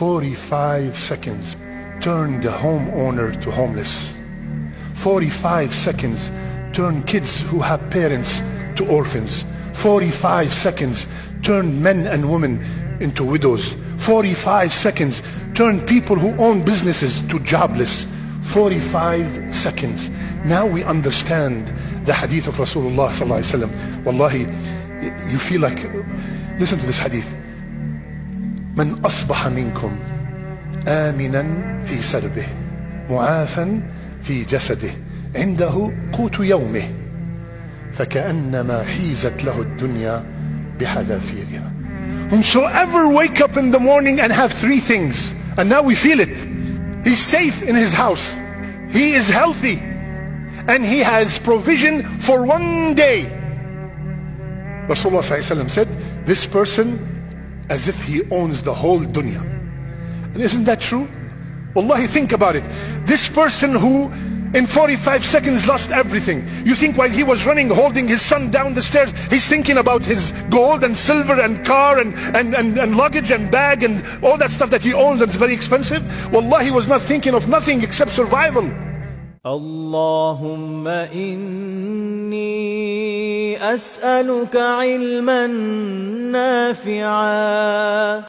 45 seconds turn the homeowner to homeless. 45 seconds turn kids who have parents to orphans. 45 seconds turn men and women into widows. 45 seconds turn people who own businesses to jobless. 45 seconds. Now we understand the hadith of Rasulullah sallallahu alaihi wasallam. Wallahi, you feel like, listen to this hadith. من أصبح منكم آمنا في سربه معافا في جسده عنده قوت يومه فكأنما حيزت له الدنيا بحذافيرها Whomsoever wake up in the morning and have three things and now we feel it he's safe in his house he is healthy and he has provision for one day Rasulullah said this person as if he owns the whole dunya. And isn't that true? Wallahi, think about it. This person who in 45 seconds lost everything. You think while he was running, holding his son down the stairs, he's thinking about his gold and silver and car and, and, and, and luggage and bag and all that stuff that he owns and it's very expensive? allah he was not thinking of nothing except survival. Allahumma inni أسألك علما نافعا.